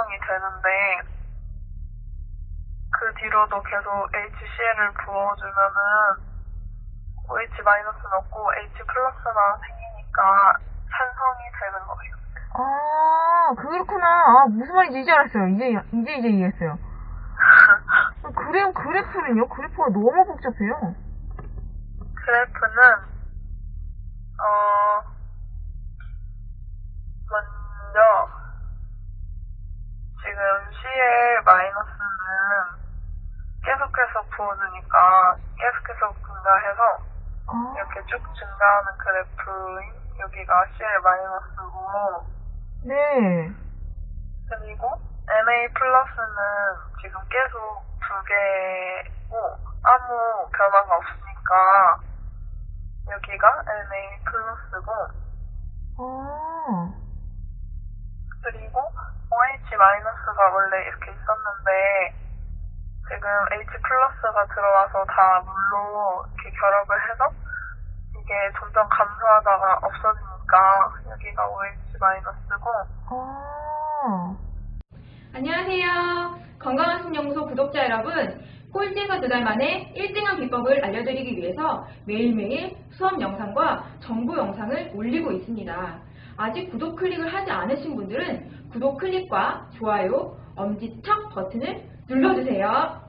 되는데 그 뒤로도 계속 HCl을 부어주면은 OH 마이너스는 없고 H 플러스만 생기니까 산성이 되는 거예요. 아, 그렇구나. 아, 무슨 말인지 이제 알았어요. 이제, 이제, 이제 이해했어요. 아, 그래, 그래프는요? 그래프가 너무 복잡해요. 그래프는 어 먼저 CL 마이너스는 계속해서 부어주니까 계속해서 증가해서 아, 이렇게 쭉 증가하는 그래프인 여기가 CL 마이너스고. 네. 그리고 NA 플러스는 지금 계속 두 개고 아무 변화가 없으니까 여기가 NA 플러스고. 아, 그리고 OH 마이너스가 원래 이렇게 있었는데 지금 H 플러스가 들어와서 다 물로 이렇게 결합을 해서 이게 점점 감소하다가 없어지니까 여기가 OH 마이너스고 아. 안녕하세요. 건강한 신연구소 구독자 여러분. 꼴찌에서 두 달 만에 1등한 비법을 알려드리기 위해서 매일매일 수업 영상과 정보 영상을 올리고 있습니다. 아직 구독 클릭을 하지 않으신 분들은 구독 클릭과 좋아요, 엄지척 버튼을 눌러주세요.